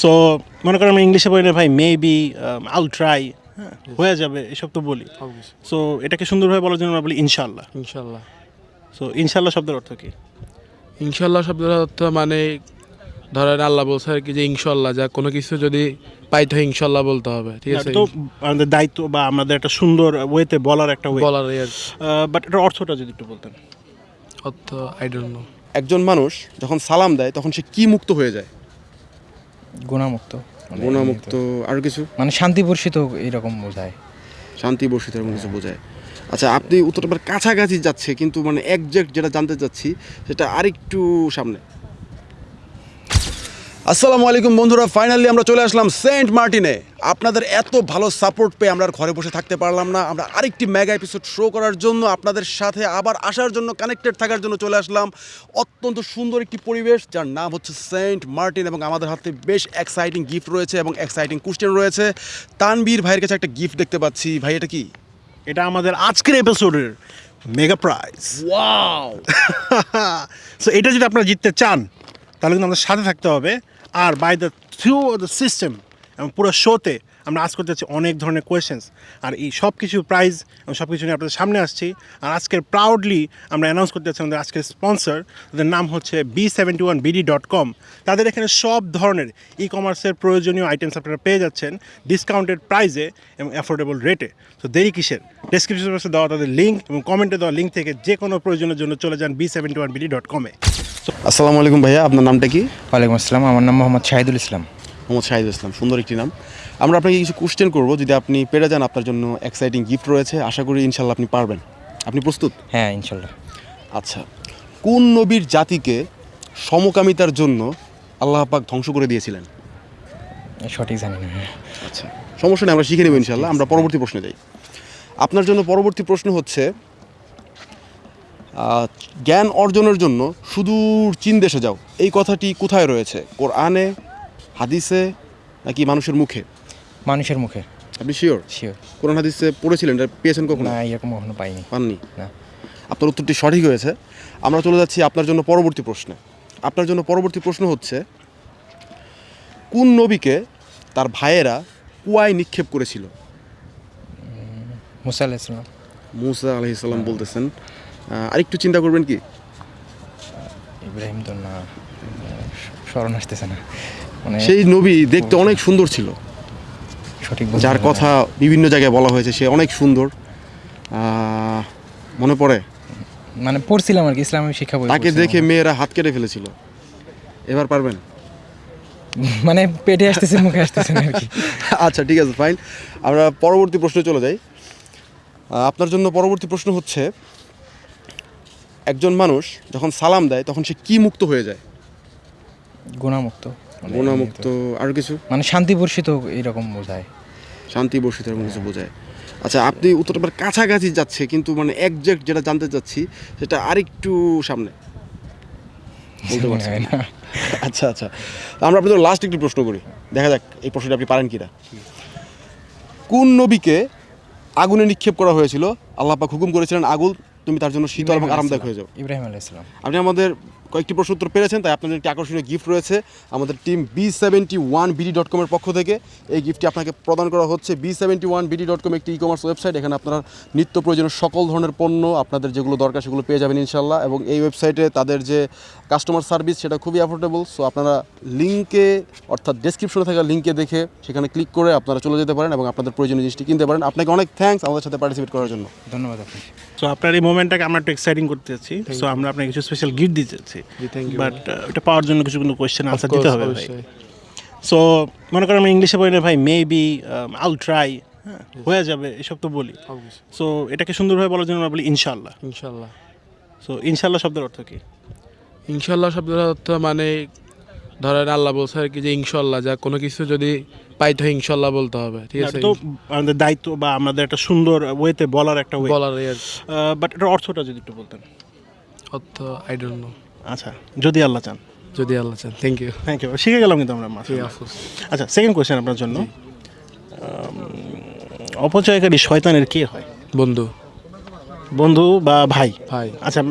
So মনে করেন আমরা ইংলিশে বলি না ভাই মেবি আল ট্রাই হ্যাঁ যাবে এসব তো বলি। সো এটাকে সুন্দরভাবে বলার জন্য আমরা বলি ইনশাল্লাহ ইনশাল্লাহ সো ইনশাল্লাহ শব্দের অর্থ কি? ইনশাল্লাহ শব্দের অর্থ মানে ধরেন আল্লাহ বলছে আর কি যে ইনশাল্লাহ যা কোনো কিছু যদি পাইতে হয় ইনশাল্লাহ বলতে হবে ঠিক আছে? তো আমাদের দায়িত্ব বা আমাদের একটা সুন্দর ওয়েতে বলার একটা ওয়ে। বলার বাট এটার অর্থটা যদি একটু বলতেন। অর্থ আই ডোন্ট নো একজন মানুষ যখন সালাম দেয় তখন সে কি মুক্ত হয়ে যায়? গুণামুক্ত। মানে গুণামুক্ত। আর কিছু? মানে শান্তি বর্ষিত এরকম বোঝায়। শান্তি বর্ষিত এরকম কিছু বোঝায়। আচ্ছা আপনি উত্তরটা এবার কাছাকাছি যাচ্ছে কিন্তু মানে একজ্যাক্ট যেটা জানতে চাচ্ছি সেটা আরেকটু সামনে। আসসালামু আলাইকুম বন্ধুরা ফাইনালি আমরা চলে আসলাম সেন্ট মার্টিনে। আপনাদের এত ভালো সাপোর্ট পেয়ে আমরা ঘরে বসে থাকতে পারলাম না। আমরা আরেকটি মেগা এপিসোড শো করার জন্য আপনাদের সাথে আবার আসার জন্য কানেক্টেড থাকার জন্য চলে আসলাম। অত্যন্ত সুন্দর একটি পরিবেশ যার নাম হচ্ছে সেন্ট মার্টিন এবং আমাদের হাতে বেশ এক্সাইটিং গিফট রয়েছে এবং এক্সাইটিং কোশ্চেন রয়েছে। তানবীর ভাইয়ের কাছে একটা গিফট দেখতে পাচ্ছি। ভাই এটা কি? এটা আমাদের আজকের এপিসোডের মেগা প্রাইজ ওয়াও সো এটা যদি আপনারা জিততে চান তাহলে কিন্তু আমাদের সাথে থাকতে হবে। আর by the through the system এবং পুরো শোতে আমরা আজ করতে যাচ্ছি অনেক ধরনের কোয়েশ্চেন্স আর এই সব কিছু প্রাইজ এবং সব কিছু নিয়ে আপনাদের সামনে আসছি। আর আজকের প্রাউডলি আমরা অ্যানাউন্স করতে যাচ্ছি আমাদের আজকের স্পন্সর তাদের নাম হচ্ছে B seventy one BD dot com তাদের এখানে সব ধরনের ই কমার্সের প্রয়োজনীয় আইটেমস আপনারা পেয়ে যাচ্ছেন ডিসকাউন্টেড প্রাইজে এবং অ্যাফোর্ডেবল রেটে তো দেরি কিসের? ডেসক্রিপশন বক্সে দেওয়া তাদের লিঙ্ক এবং কমেন্টে দেওয়া লিঙ্ক থেকে যে কোনো প্রয়োজনের জন্য চলে যান B seventy one BD dot কমে আসসালামু আলাইকুম ভাইয়া আপনার নামটা কি? ওয়ালাইকুম আসসালাম আমার নাম মোহাম্মদ শাহিদুল ইসলাম। মোহাম্মদ শাহিদ ইসলাম সুন্দর একটি নাম। আমরা আপনাকে কিছু কোশ্চেন করব যদি আপনি পেরে যান আপনার জন্য এক্সাইটিং গিফট রয়েছে আশা করি ইনশাল্লাহ আপনি পারবেন। আপনি প্রস্তুত? হ্যাঁ ইনশাল্লাহ। আচ্ছা কোন নবীর জাতিকে সমকামিতার জন্য আল্লাহ পাক ধ্বংস করে দিয়েছিলেন? সঠিক জানি না আচ্ছা সমস্যা নেই আমরা শিখে নেব ইনশাল্লাহ আমরা পরবর্তী প্রশ্নে যাই। আপনার জন্য পরবর্তী প্রশ্ন হচ্ছে জ্ঞান অর্জনের জন্য সুদূর চীন দেশে যাও এই কথাটি কোথায় রয়েছে? কোরআনে হাদিসে নাকি মানুষের মুখে? মানুষের মুখে। আপনি শিওর শিওর কোরআন হাদিসে পড়েছিলেন এটা পেয়েছেন কখনো? না এরকম কখনো পাইনি। পাননি? না। আপনার উত্তরটি সঠিক হয়েছে। আমরা চলে যাচ্ছি আপনার জন্য পরবর্তী প্রশ্নে। আপনার জন্য পরবর্তী প্রশ্ন হচ্ছে কোন নবীকে তার ভাইয়েরা কুয়ায় নিক্ষেপ করেছিল? মুসা আলাহ ইসলাম মুসা আলহিসাল্লাম বলতেছেন। আহ, আরেকটু চিন্তা করবেন কি? ইব্রাহিম তো না স্মরণ আসতেছে না। মানে সেই নবী দেখতে অনেক সুন্দর ছিল। সঠিক যার কথা বিভিন্ন জায়গায় বলা হয়েছে সে অনেক সুন্দর। মনে পড়ে? মানে পড়ছিলাম আর কি ইসলামের শিক্ষা বই তাকে দেখে মেয়েরা হাত কেটে ফেলেছিল। এবার পারবেন? মানে পেটে আসতেছে মুখে আসতেছে না আচ্ছা ঠিক আছে ফাইন আমরা পরবর্তী প্রশ্নে চলে যাই। আপনার জন্য পরবর্তী প্রশ্ন হচ্ছে একজন মানুষ যখন সালাম দেয় তখন সে কি মুক্ত হয়ে যায়? গুণামুক্ত। মানে গুণামুক্ত আর কিছু? মানে শান্তি বর্ষিত এরকম বোঝায়। শান্তি বসে এরকম কিছু বোঝায়। আচ্ছা আপনি উত্তরটা কাছাকাছি যাচ্ছে কিন্তু মানে একজ্যাক্ট যেটা জানতে চাচ্ছি সেটা আরেকটু সামনে। বলতে পারছেন আচ্ছা আচ্ছা। তা আমরা আপনাদের লাস্ট একটি প্রশ্ন করি। দেখা যাক এই প্রশ্নটা আপনি পারেন কিনা। কোন নবীকে আগুনে নিক্ষেপ করা হয়েছিল? আল্লাপাক হুকুম করেছিলেন আগুন তুমি তার জন্য শীতল এবং আরামদায়ক হয়ে যাও। ইব্রাহিম আলাহ ইসলাম আপনি আমাদের কয়েকটি প্রশ্ন উত্তর পেরেছেন তাই আপনাদের একটি আকর্ষণীয় গিফট রয়েছে আমাদের team B seventy one BD dot কমের পক্ষ থেকে। এই গিফটটি আপনাকে প্রদান করা হচ্ছে B seventy one BD dot com একটি ই কমার্স ওয়েবসাইট এখানে আপনারা নিত্য প্রয়োজনীয় সকল ধরনের পণ্য আপনাদের যেগুলো দরকার সেগুলো পেয়ে যাবেন ইনশাল্লাহ এবং এই ওয়েবসাইটে তাদের যে কাস্টমার সার্ভিস সেটা খুবই অ্যাফোর্ডেবল সো আপনারা লিঙ্কে অর্থাৎ ডেসক্রিপশনে থাকা লিঙ্কে দেখে সেখানে ক্লিক করে আপনারা চলে যেতে পারেন এবং আপনাদের প্রয়োজনীয় জিনিসটি কিনতে পারেন। আপনাকে অনেক থ্যাঙ্কস আমাদের সাথে পার্টিসিপেট করার জন্য। ধন্যবাদ আপনাকে। সো আপনার এই মোমেন্টটাকে আমরা একটু এক্সাইটিং করতে চাচ্ছি সো আমরা আপনাকে কিছু স্পেশাল গিফট দিতে চাচ্ছি বাট এটা পাওয়ার জন্য কিছু কিন্তু কোয়েশ্চেন আনসার দিতে হবে ভাই। সো মনে করেন আমি ইংলিশে বলি না ভাই মেবি আল ট্রাই হ্যাঁ হয়ে যাবে এসব তো বলি। সো এটাকে সুন্দরভাবে বলার জন্য আমরা বলি ইনশাল্লাহ ইনশাল্লাহ সো ইনশাল্লাহ শব্দের অর্থ কি? ইনশাল্লাহ শব্দের অর্থ মানে ধরেন আল্লাহ বলছে আর কি যে ইনশাল্লাহ যা কোনো কিছু যদি পাইতে হয় ইনশাল্লাহ বলতে হবে ঠিক আছে? তো আমাদের দায়িত্ব বা আমাদের একটা সুন্দর ওয়েতে বলার একটা ওয়ে বলার বাট এটার অর্থটা যদি একটু বলতেন। অর্থ আই ডোন্ট নো আচ্ছা যদি আল্লাহ চান। যদি আল্লাহ চান থ্যাংক ইউ থ্যাংক ইউ শিখে গেলাম কিন্তু আমরা আচ্ছা সেকেন্ড কোয়েশ্চেন আপনার জন্য। অপচয়কারী শয়তানের কে হয়? বন্ধু। বন্ধু বা ভাই? ভাই। আচ্ছা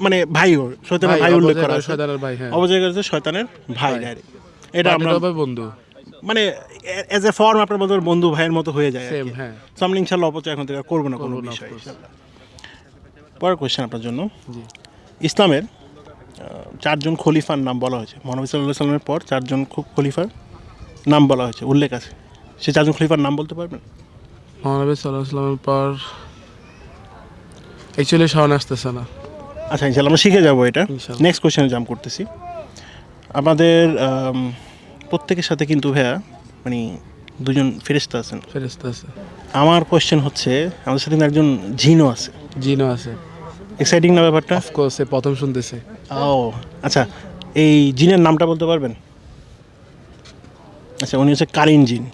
মানে ভাই শয়তানের ভাই, উল্লেখ করা শয়তানের ভাই, হ্যাঁ। অপচয় করেছে শয়তানের ভাই। এটা আমরা বন্ধু। মানে এজ এ ফর্ম আপনার বন্ধু ভাইয়ের মতো হয়ে যায় সেম হ্যাঁ। আমরা ইনশাল্লাহ অপচয় এখন থেকে করব না কোনো বিষয় পরের কোয়েশ্চেন আপনার জন্য। ইসলামের চারজন খলিফার নাম বলা হয়েছে। মহানবী সাল্লাহ সাল্লামের পর চারজন খু- খলিফার নাম বলা হয়েছে। উল্লেখ আছে। সে চারজন খলিফার নাম বলতে পারবেন? মহানবী সাল্লাহ সাল্লামের পর অ্যাকচুয়ালি সামনে আসতেছে না। আচ্ছা ইনশাল্লাহ আমরা শিখে যাব এটা। নেক্সট কোয়েশ্চেনে জাম্প করতেছি। আমাদের প্রত্যেকের সাথে কিন্তু ভাইয়া মানে দুজন ফেরিস্তা আছেন। ফেরেস্তা আছে। আমার কোয়েশ্চেন হচ্ছে আমাদের সাথে কিন্তু একজন জিনও আছে। জিনও আছে। এক্সাইটিং না ব্যাপারটা? অফকোর্স প্রথম শুনতেছে। ও আচ্ছা এই জিনের নামটা বলতে পারবেন? আচ্ছা উনি হচ্ছে কারিন জিন।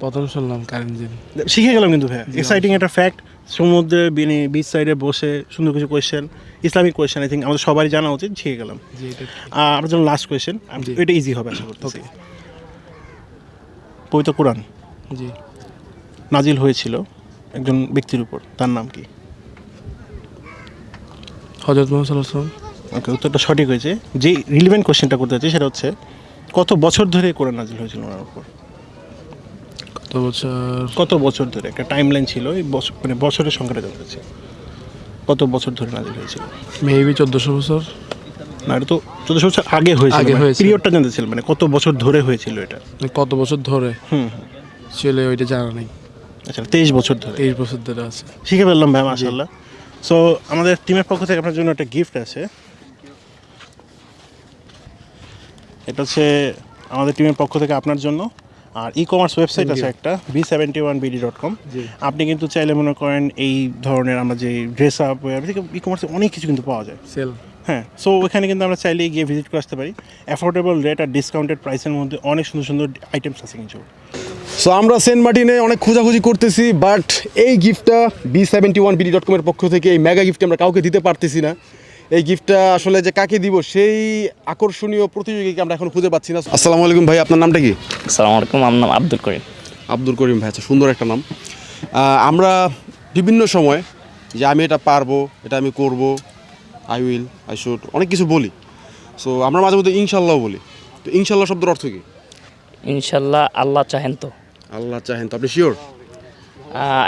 প্রথম শুনলাম কারেন্ট জিন শিখে গেলাম কিন্তু ভাইয়া। এক্সাইটিং একটা ফ্যাক্ট সমুদ্রে বিনি বিচ সাইডে বসে সুন্দর কিছু question Islamic question I think আমাদের সবারই জানা উচিত শিখে গেলাম। আর আমার জন্য লাস্ট কোয়েশ্চেন। এটা ইজি হবে আশা করতেছি. পবিত্র কোরআন। জি। নাজিল হয়েছিল একজন ব্যক্তির উপর তার নাম কি? হজরত মোহাম্মদ ওকে উত্তরটা সঠিক হয়েছে। যে রিলিভেন্ট কোয়েশ্চেনটা করতে চাচ্ছি সেটা হচ্ছে কত বছর ধরে কোরআন নাজিল হয়েছিল ওনার উপর? কত বছর? কত বছর ধরে? একটা টাইম লাইন ছিল এই বছর মানে বছরের সংখ্যাটা জানতে চাচ্ছি। কত বছর ধরে নাজিল হয়েছিল? মেবি চোদ্দোশো বছর। না এটা তো চোদ্দশো বছর আগে হয়েছিল আগে হয়েছিল। পিরিয়ডটা জানতে ছিল মানে কত বছর ধরে হয়েছিল এটা? মানে কত বছর ধরে? হুম ছেলে ওইটা জানা নেই। আচ্ছা তেইশ বছর ধরে। তেইশ বছর ধরে আছে। শিখে ফেললাম ভাই মাশাল্লাহ সো আমাদের টিমের পক্ষ থেকে আপনার জন্য একটা গিফট আছে। এটা হচ্ছে আমাদের টিমের পক্ষ থেকে আপনার জন্য। আর ই কমার্স ওয়েবসাইট আছে একটা B seventy one BD dot com আপনি কিন্তু চাইলে মনে করেন এই ধরনের আমরা যে ড্রেস আপ থেকে ই কমার্সে অনেক কিছু কিন্তু পাওয়া যায়। সেল হ্যাঁ সো ওখানে কিন্তু আমরা চাইলে গিয়ে ভিজিট করে আসতে পারি। অ্যাফোর্ডেবল রেট আর ডিসকাউন্টেড প্রাইসের মধ্যে অনেক সুন্দর সুন্দর আইটেমস আছে কিন্তু। সো আমরা সেন্ট মার্টিনে অনেক খোঁজাখুঁজি করতেছি বাট এই গিফটটা B seventy one BD dot কমের পক্ষ থেকে এই মেগা গিফট আমরা কাউকে দিতে পারতেছি না। এই গিফটটা আসলে যে কাকে দিব সেই আকর্ষণীয় প্রতিযোগীকে আমরা এখন খুঁজে পাচ্ছি না। আসসালামু আলাইকুম ভাই আপনার নামটা কি? আসসালামু আলাইকুম আমার নাম আব্দুল করিম। আব্দুল করিম ভাই আচ্ছা সুন্দর একটা নাম। আমরা বিভিন্ন সময় যে আমি এটা পারব এটা আমি করব আই উইল আই শুড অনেক কিছু বলি। সো আমরা মাঝে মধ্যে ইনশাল্লাহ বলি। তো ইনশাল্লাহ শব্দের অর্থ কি? ইনশাল্লাহ আল্লাহ চাহেন তো। আল্লাহ চাহেন তো আপনি sure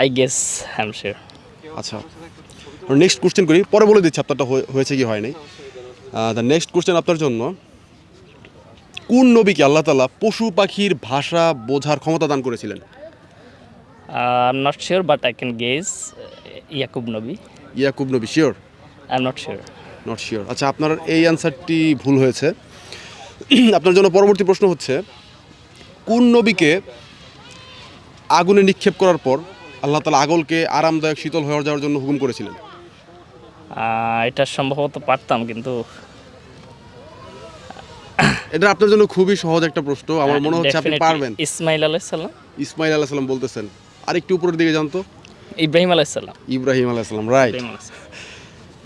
I guess I am sure আচ্ছা নেক্সট কোশ্চেন করি। পরে বলে দিচ্ছি আপনারটা হয়েছে কি হয় নাই। দ্য নেক্সট কোশ্চেন আপনার জন্য। কোন নবীকে আল্লাহ তালা পশু পাখির ভাষা বোঝার ক্ষমতা দান করেছিলেন? I am not sure but I can guess Yakub নবী ইয়াকুব নবী sure I am not sure not sure আচ্ছা আপনার এই অ্যান্সারটি ভুল হয়েছে। আপনার জন্য পরবর্তী প্রশ্ন হচ্ছে কোন নবীকে আগুনে নিক্ষেপ করার পর আল্লাহ তালা আগলকে আরামদায়ক শীতল হয়ে যাওয়ার জন্য হুকুম করেছিলেন? এটা সম্ভবত পারতাম কিন্তু এটা আপনার জন্য খুবই সহজ একটা প্রশ্ন। আমার মনে হচ্ছে আপনি পারবেন। ইসমাইল আলাইসাল্লাম ইসমাইল আলাহ সাল্লাম বলতেছেন। আরেকটু উপরের দিকে জানতো ইব্রাহিম আলাইসাল্লাম ইব্রাহিম আলাহ সাল্লাম রাইট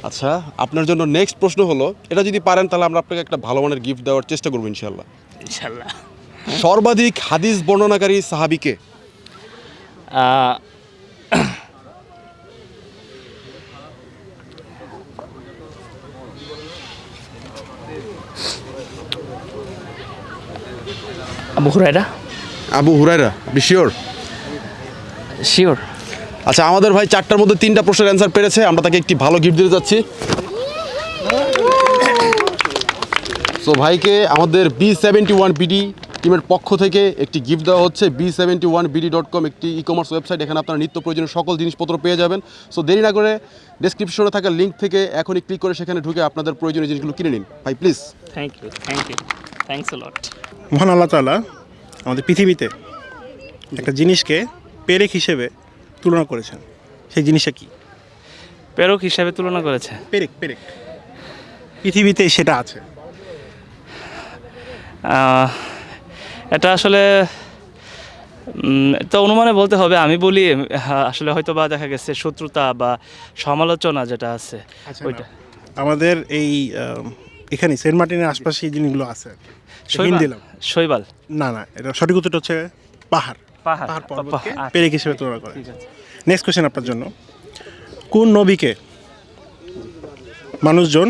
আচ্ছা আপনার জন্য নেক্সট প্রশ্ন হলো এটা যদি পারেন তাহলে আমরা আপনাকে একটা ভালো মানের গিফট দেওয়ার চেষ্টা করব ইনশাল্লাহ ইনশাল্লাহ সর্বাধিক হাদিস বর্ণনাকারী সাহাবিকে Abu Hurairah Abu Hurairah sure sure আচ্ছা আমাদের ভাই চারটার মধ্যে তিনটা প্রশ্নের অ্যান্সার পেরেছে আমরা তাকে একটি ভালো গিফট দিতে যাচ্ছি। সো ভাইকে আমাদের বি সেভেন্টি ওয়ান বিডি টিমের পক্ষ থেকে একটি গিফট দেওয়া হচ্ছে। B seventy one BD dot com একটি ই কমার্স ওয়েবসাইট এখানে আপনার নিত্য প্রয়োজনীয় সকল জিনিসপত্র পেয়ে যাবেন। সো দেরি না করে ডেসক্রিপশনে থাকা লিঙ্ক থেকে এখনই ক্লিক করে সেখানে ঢুকে আপনাদের প্রয়োজনীয় জিনিসগুলো কিনে নিন। ভাই please thank you thank you thanks lot মহান আল্লাহ তাআলা আমাদের পৃথিবীতে একটা জিনিসকে পেরেক হিসেবে তুলনা করেছেন। সেই জিনিসটা কি? প্রেরক হিসাবে তুলনা করেছে? পেরেক পেরেক পৃথিবীতে সেটা আছে। এটা আসলে তো অনুমানে বলতে হবে আমি বলি আসলে হয়তো বা দেখা গেছে শত্রুতা বা সমালোচনা যেটা আছে ওইটা। আমাদের এই এখানে সেন্ট মার্টিনের আশপাশে এই জিনিসগুলো আছে হিন্ট দিলাম শৈবাল? না না এটা সঠিক উত্তরটা হচ্ছে পাহাড়। পাহাড়। পর্বতকে পেরেক হিসেবে তুলনা করে। নেক্সট কোয়েশ্চেন আপনার জন্য। কোন নবীকে মানুষজন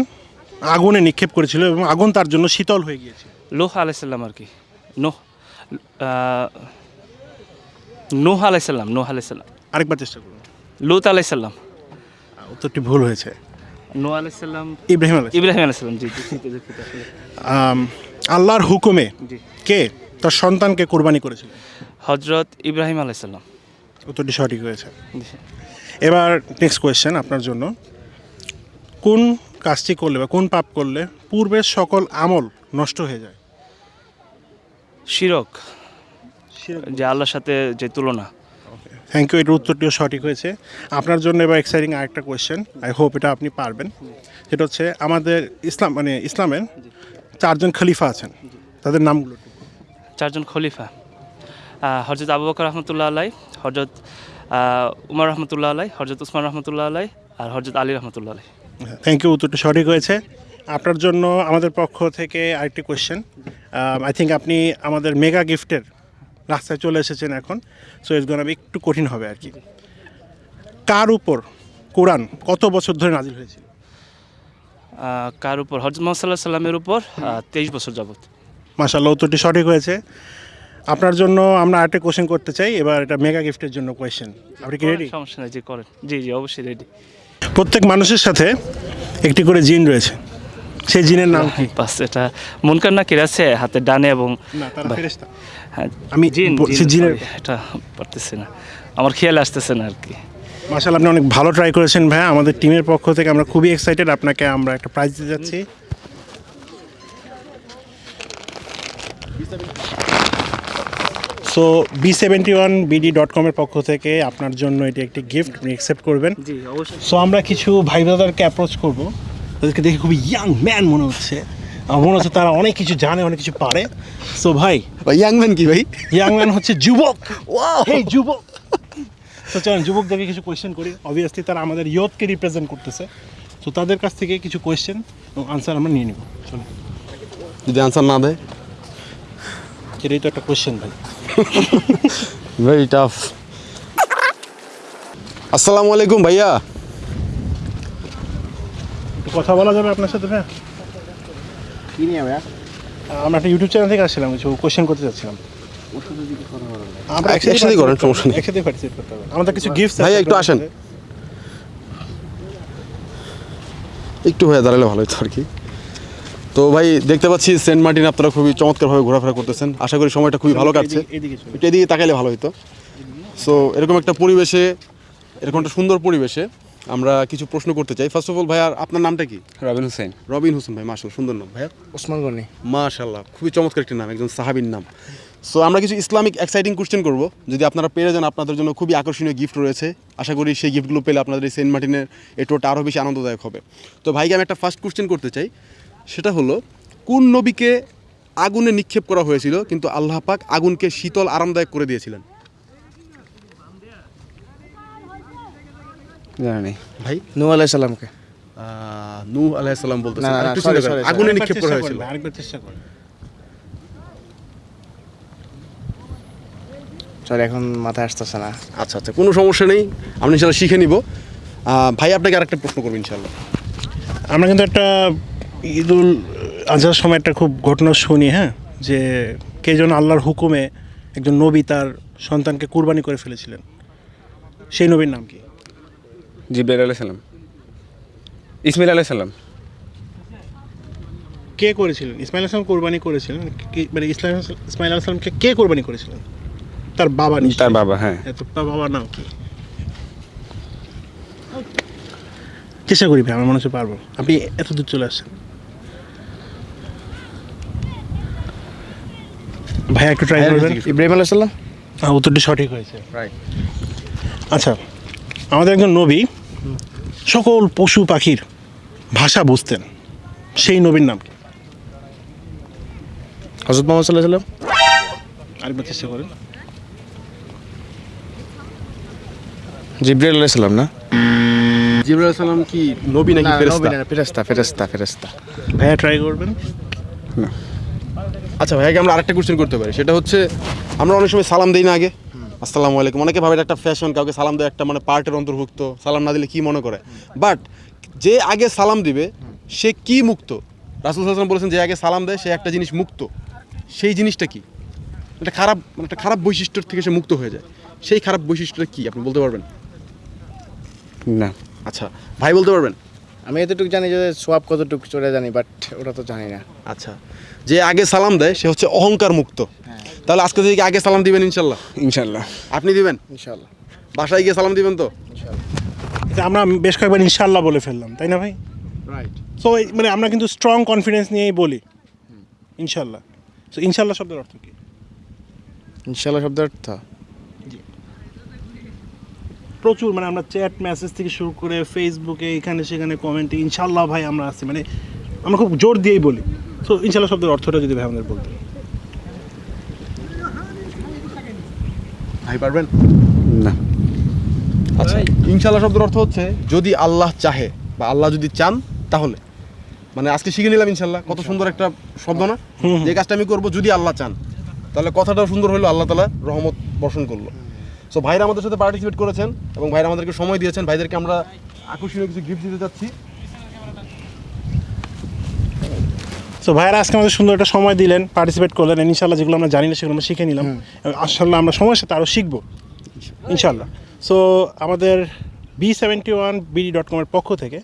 আগুনে নিক্ষেপ করেছিল এবং আগুন তার জন্য শীতল হয়ে গিয়েছিল? লোহ আলাইসাল্লাম আর কি। নোহ নূহ আলাইসাল্লাম নূহ আলাইসাল্লাম আরেকবার চেষ্টা করুন। লুত আলাইসাল্লাম উত্তরটি ভুল হয়েছে। নূহ আলাইসাল্লাম ইব্রাহিম আলাইহিস ইব্রাহিম আলাইসাল্লাম জি আল্লাহর হুকুমে কে তার সন্তানকে কোরবানি করেছিল? হজরত ইব্রাহিম আলাইসাল্লাম উত্তরটি সঠিক হয়েছে। এবার নেক্সট কোয়েশ্চেন আপনার জন্য। কোন কাজটি করলে বা কোন পাপ করলে পূর্বের সকল আমল নষ্ট হয়ে যায়? শিরক। যে আল্লাহর সাথে যে তুলনা। থ্যাংক ইউ এটার উত্তরটিও সঠিক হয়েছে। আপনার জন্য এবার এক্সাইটিং আরেকটা কোয়েশ্চেন আই হোপ এটা আপনি পারবেন। সেটা হচ্ছে আমাদের ইসলাম মানে ইসলামের চারজন খলিফা আছেন। তাদের নামগুলো চারজন খলিফা। হজরত আবু বকর রহমতুল্লাহ আলাই হজরত উমর রহমতুল্লাহ আলাই হজরত উসমান রহমতুল্লাহ আলাই আর হজরত আলী রহমতুল্লাহ আলাই থ্যাংক ইউ উত্তরটা সঠিক হয়েছে। আপনার জন্য আমাদের পক্ষ থেকে আরেকটি কোয়েশ্চেন আই থিঙ্ক আপনি আমাদের মেগা গিফটের রাস্তায় চলে এসেছেন এখন সো ইটস গোনা একটু কঠিন হবে আর কি। কার উপর কোরআন কত বছর ধরে নাজিল হয়েছিল? কার উপর? হজরত মোহাম্মদ সাল্লাহ সাল্লামের উপর তেইশ বছর যাবত মাশাল্লাহ উত্তরটি সঠিক হয়েছে। আপনার জন্য আমরা আরেকটা কোশ্চেন করতে চাই এবার এটা মেগা গিফটের জন্য কোয়েশ্চেন আপনি কি রেডি সমস্যা নেই জি করেন। জি জি অবশ্যই রেডি প্রত্যেক মানুষের সাথে একটি করে জিন রয়েছে। সেই জিনের নাম কি? বাস এটা মুনকার নাকির আছে হাতের ডানে এবং না হ্যাঁ আমি জিন জিনের- এটা পারতেছি না। আমার খেয়াল আসতেছে না আর কি। মাশাআল্লাহ আপনি অনেক ভালো ট্রাই করেছেন ভাইয়া। আমাদের টিমের পক্ষ থেকে আমরা খুবই এক্সাইটেড আপনাকে আমরা একটা প্রাইজ দিতে যাচ্ছি। So B seventy one BD dot কমের পক্ষ থেকে আপনার জন্য এটি একটি গিফট আপনি অ্যাকসেপ্ট করবেন। জি অবশ্যই। সো আমরা কিছু ভাই ব্রাদারকে অ্যাপ্রোচ করব। তাদেরকে দেখে খুবই ইয়াং ম্যান মনে হচ্ছে। আমার মনে হচ্ছে তারা অনেক কিছু জানে অনেক কিছু পারে। সো ভাই ইয়াং ম্যান কি ভাই? ইয়াং ম্যান হচ্ছে যুবক। এই যুবক। তো চলেন যুবকদেরকে কিছু কোয়েশ্চেন করি। অবভিয়াসলি তারা আমাদের ইয়থকে রিপ্রেজেন্ট করতেছে। তো তাদের কাছ থেকে কিছু কোয়েশ্চেন এবং আনসার আমরা নিয়ে নিব। চলুন। যদি আনসার না দেয়? এটাই তো একটা কোয়েশ্চেন ভাই। ভেরি টাফ আসসালামু আলাইকুম ভাইয়া। একটু কথা বলা যাবে আপনার সাথে ভাইয়া? কি নিয়ে ভাইয়া? আমরা একটা ইউটিউব চ্যানেল থেকে আসছিলাম কিছু কোয়েশ্চেন করতে চাচ্ছিলাম আমরা এক- করেন, সমস্যা নেই। একসাথে পার্টিসিপেট করতে হবে। আমাদের কিছু গিফট ভাইয়া, একটু আসেন। একটু হয়ে দাঁড়ালে ভালো হতো আর কি। তো ভাই দেখতে পাচ্ছি সেন্ট মার্টিন আপনারা খুবই চমৎকারভাবে ঘোরাফেরা করতেছেন। আশা করি সময়টা খুবই ভালো কাটছে। একটু এদিকে তাকাইলে ভালো হতো সো এরকম একটা পরিবেশে এরকম একটা সুন্দর পরিবেশে আমরা কিছু প্রশ্ন করতে চাই। ফার্স্ট অফ অল ভাইয়া আপনার নামটা কি? রবিন হোসেন। রবিন হোসেন ভাই মার্শাল সুন্দর নাম ভাইয়া। ওসমান গনি। মাশাল্লাহ খুবই চমৎকার একটি নাম একজন সাহাবির নাম। সো আমরা কিছু ইসলামিক এক্সাইটিং কোশ্চেন করব। যদি আপনারা পেরে যান আপনাদের জন্য খুবই আকর্ষণীয় গিফট রয়েছে। আশা করি সেই গিফটগুলো পেলে আপনাদের এই সেন্ট মার্টিনের এই টোটা আরও বেশি আনন্দদায়ক হবে। তো ভাইকে আমি একটা ফার্স্ট কোশ্চেন করতে চাই। সেটা হলো কোন নবীকে আগুনে নিক্ষেপ করা হয়েছিল কিন্তু আল্লাহ পাক আগুনকে শীতল আরামদায়ক করে দিয়েছিলেন? জানি ভাই? নূ আলাইসাল্লাম বলতেছেন। না, sorry, আগুনে নিক্ষেপ করা হয়েছিল। আরেকবার চেষ্টা করেন সরি এখন মাথায় আসতেছে না। আচ্ছা আচ্ছা কোনো সমস্যা নেই। আমরা ইনশাল্লাহ শিখে নিব। ভাই আপনাকে আরেকটা প্রশ্ন করব ইনশাল্লাহ। আমরা কিন্তু একটা ঈদুল আজহার সময় একটা খুব ঘটনা শুনি হ্যাঁ? যে কে যেন আল্লাহর হুকুমে একজন নবী তার সন্তানকে কুরবানি করে ফেলেছিলেন। সেই নবীর নাম কি? জিব্রাইল আলাইহিস সালাম। ইসমাইল আলাইহিস সালাম। কে করেছিলেন? ইসমাইল আসলাম কোরবানি করেছিলেন? কি- মানে ইসলাম ইসমাইল আসলামকে কে কোরবানি করেছিলেন? তার বাবা। তার বাবা হ্যাঁ। তার বাবার নাম কি? চেষ্টা করি ভাই আমার মনে হচ্ছে পারব। আপনি এত দূর চলে আসছেন। ভাই একটু ট্রাই করবেন। ইব্রাহিম আলাইসাল্লাম হ্যাঁ, উত্তরটি সঠিক হয়েছে। রাইট আচ্ছা আমাদের একজন নবী সকল পশু পাখির ভাষা বুঝতেন। সেই নবীর নাম কি? হজরত মোহাম্মদ সাল্লাহ সাল্লাম আরেকবার চেষ্টা করেন। জিব্রাইল আলাইসাল্লাম না? জিবরুল সালাম কি নবী নাকি ফেরেশতা? ফেরেস্তা ফেরেস্তা ফেরেস্তা ভাইয়া ট্রাই করবেন? আচ্ছা ভাইয়াকে আমরা আরেকটা কোশ্চেন করতে পারি। সেটা হচ্ছে আমরা অনেক সময় সালাম দেই না আগে। আসসালামু আলাইকুম। অনেকে ভাবে একটা ফ্যাশন কাউকে সালাম দেওয়া একটা মানে পার্টের অন্তর্ভুক্ত। সালাম না দিলে কি মনে করে? বাট যে আগে সালাম দিবে সে কি মুক্ত? রাসুল সাল্লাম বলেছেন যে আগে সালাম দেয় সে একটা জিনিস মুক্ত। সেই জিনিসটা কি? একটা খারাপ মানে একটা খারাপ বৈশিষ্ট্যের থেকে সে মুক্ত হয়ে যায়। সেই খারাপ বৈশিষ্ট্যটা কি? আপনি বলতে পারবেন? না। আচ্ছা ভাই বলতে পারবেন? আমি এতটুকু জানি যে সোয়াব কতটুকু চলে জানি বাট ওটা তো জানি না। আচ্ছা যে আগে সালাম দেয় সে হচ্ছে অহংকার মুক্ত। তাহলে আজকে থেকে আগে সালাম দিবেন ইনশাল্লাহ? ইনশাল্লাহ। আপনি দিবেন? ইনশাল্লাহ। বাসায় গিয়ে সালাম দিবেন তো? এটা আমরা বেশ কয়েকবার ইনশাল্লাহ বলে ফেললাম তাই না ভাই? রাইট সো মানে আমরা কিন্তু স্ট্রং কনফিডেন্স নিয়েই বলি। ইনশাল্লাহ। সো ইনশাল্লাহ শব্দের অর্থ কি? ইনশাল্লাহ শব্দের অর্থ? প্রচুর মানে আমরা চ্যাট মেসেজ থেকে শুরু করে ফেসবুকে এখানে সেখানে কমেন্টে ইনশাল্লাহ ভাই আমরা আছি মানে আমরা খুব জোর দিয়েই বলি। সো ইনশাল্লাহ শব্দের অর্থটা যদি ভাই আমাদের বলতেন। ভাই পারবেন? না। আচ্ছা ইনশাল্লাহ শব্দের অর্থ হচ্ছে যদি আল্লাহ চাহে বা আল্লাহ যদি চান তাহলে। মানে আজকে শিখে নিলাম ইনশাল্লাহ কত সুন্দর একটা শব্দ না? যে কাজটা আমি করব যদি আল্লাহ চান। তাহলে কথাটাও সুন্দর হলো আল্লাহ তালা রহমত বর্ষণ করল। সো ভাইরা আমাদের সাথে পার্টিসিপেট করেছেন এবং ভাইরা আমাদেরকে সময় দিয়েছেন। ভাইদেরকে আমরা আকর্ষণীয় কিছু গিফট দিতে চাচ্ছি। সো ভাইয়েরা আজকে আমাদের সুন্দর একটা সময় দিলেন পার্টিসিপেট করলেন ইনশাল্লাহ যেগুলো আমরা জানি না সেগুলো আমরা শিখে নিলাম। এবং আশাল্লাহ আমরা সময়ের সাথে আরও শিখব। ইনশাল্লাহ সো আমাদের B seventy one BD dot কমের পক্ষ থেকে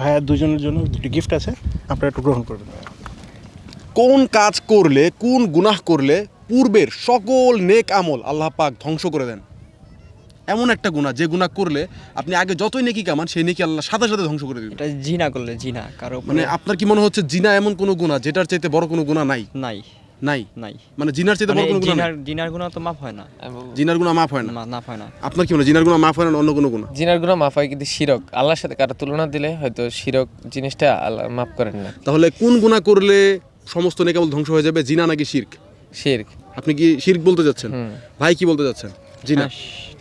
ভাইয়ার দুজনের জন্য দুটি গিফট আছে। আপনারা একটু গ্রহণ করবেন। কোন কাজ করলে কোন গুনাহ করলে পূর্বের সকল নেক আমল আল্লাহ পাক ধ্বংস করে দেন? এমন একটা গুনাহ যে গুনাহ করলে আপনি আগে যতই নেকি কামান সেই নেকি আল্লাহ সাথে সাথে ধ্বংস করে দিবেন। এটা জিনা করলে জিনা কারও মানে আপনার কি মনে হচ্ছে জিনা এমন কোনো গুনাহ যেটার চাইতে বড় কোনো গুনাহ নাই? নাই। নাই? নাই। মানে জিনার চাইতে মানে বড় কোনো গুনাহ জিনার জিনার গুণা তো মাফ হয় না। জিনার গুনাহ মাফ হয় না? মাফ হয় না। আপনার কি মনে জিনার গুনাহ মাফ হয় না অন্য কোনো গুনাহ? জিনার গুণা মাফ হয় কিন্তু শিরক। আল্লাহর সাথে কারও তুলনা দিলে হয়তো শিরক জিনিসটা আল্লাহ মাফ করেন না। তাহলে কোন গুনাহ করলে সমস্ত নেক আমল ধ্বংস হয়ে যাবে জিনা নাকি শিরক? শিরক। আপনি কি শিরক বলতে যাচ্ছেন? ভাই কি বলতে যাচ্ছেন? জিনা।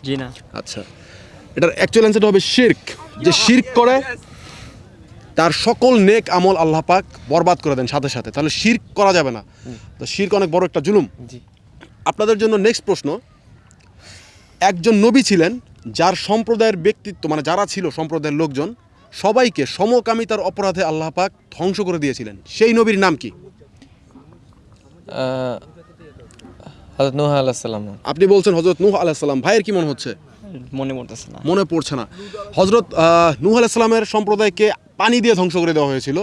হ্যাঁ, জিনা আচ্ছা। এটার অ্যাকচুয়াল অ্যান্সারটা হবে শির্ক। যে শির্ক করে তার সকল নেক আমল আল্লাহ পাক বরবাদ করে দেন সাথে সাথে। তাহলে শির্ক করা যাবে না। তো শির্ক অনেক বড় একটা জুলুম। জি। আপনাদের জন্য নেক্সট প্রশ্ন একজন নবী ছিলেন যার সম্প্রদায়ের ব্যক্তিত্ব মানে যারা ছিল সম্প্রদায়ের লোকজন সবাইকে সমকামিতার অপরাধে আল্লাহ পাক ধ্বংস করে দিয়েছিলেন। সেই নবীর নাম কি? হজরত নুহ আপনি বলছেন হজরত নূহ আলাইসাল্লাম ভাইয়ের কি মনে হচ্ছে? মনে পড়তেছে না। মনে পড়ছে না। হজরত নূহ আলাইসাল্লামের সম্প্রদায়কে পানি দিয়ে ধ্বংস করে দেওয়া হয়েছিল।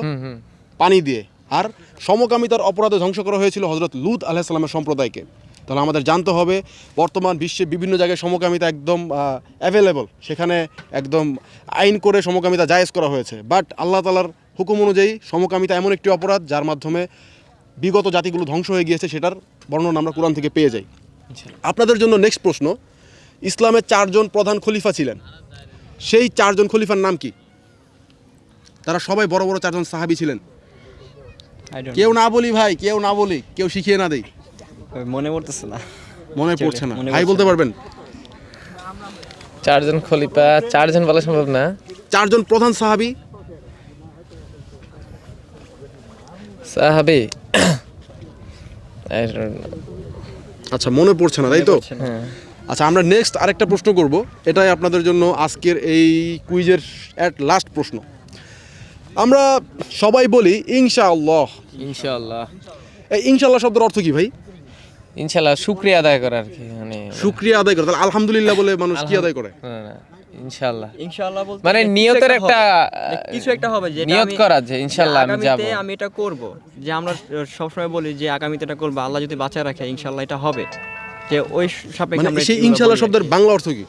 পানি দিয়ে। আর সমকামিতার অপরাধে ধ্বংস করা হয়েছিল হজরত লুত আলাইসাল্লামের সম্প্রদায়কে। তাহলে আমাদের জানতে হবে বর্তমান বিশ্বে বিভিন্ন জায়গায় সমকামিতা একদম অ্যাভেলেবল সেখানে একদম আইন করে সমকামিতা জায়েজ করা হয়েছে। বাট আল্লাহ তালার হুকুম অনুযায়ী সমকামিতা এমন একটি অপরাধ যার মাধ্যমে বিগত জাতিগুলো ধ্বংস হয়ে গিয়েছে সেটার বর্ণনা আমরা কোরআন থেকে পেয়ে যাই। আপনাদের জন্য নেক্সট প্রশ্ন ইসলামের চারজন প্রধান খলিফা ছিলেন। সেই চারজন খলিফার নাম কি? তারা সবাই বড় বড় চারজন সাহাবি ছিলেন। কেউ না বলি ভাই কেউ না বলি কেউ শিখিয়ে না দেই। মনে পড়তেছে না। মনে পড়ছে না। ভাই বলতে পারবেন? চারজন খলিফা চারজন বলা সম্ভব না। চারজন প্রধান সাহাবি? সাহাবি. আচ্ছা মনে পড়ছে না তাই তো। হ্যাঁ। আচ্ছা আমরা নেক্সট আরেকটা প্রশ্ন করব। এটাই আপনাদের জন্য আজকের এই কুইজের অ্যাট লাস্ট প্রশ্ন। আমরা সবাই বলি ইনশাআল্লাহ। ইনশাআল্লাহ। এই ইনশাআল্লাহ শব্দের অর্থ কি ভাই? ইনশাআল্লাহ শুক্রিয়া আদায় করা আর কি মানে শুক্রিয়া আদায় করে তাহলে আলহামদুলিল্লাহ বলে মানুষ কি আদায় করে? না, না, ইনশাআল্লাহ। ইনশাআল্লাহ বলতে মানে নিয়তের একটা, কিছু একটা হবে যেটা নিয়ত করা যে ইনশাআল্লাহ আমি যাব। আমি এটা করব। যে আমরা সবসময় বলি যে আগামীতে এটা করব আল্লাহ যদি বাঁচায় রাখে ইনশাআল্লাহ এটা হবে। যে ওই সাপেক্ষে মানে সেই ইনশাআল্লাহ শব্দের বাংলা অর্থ কি?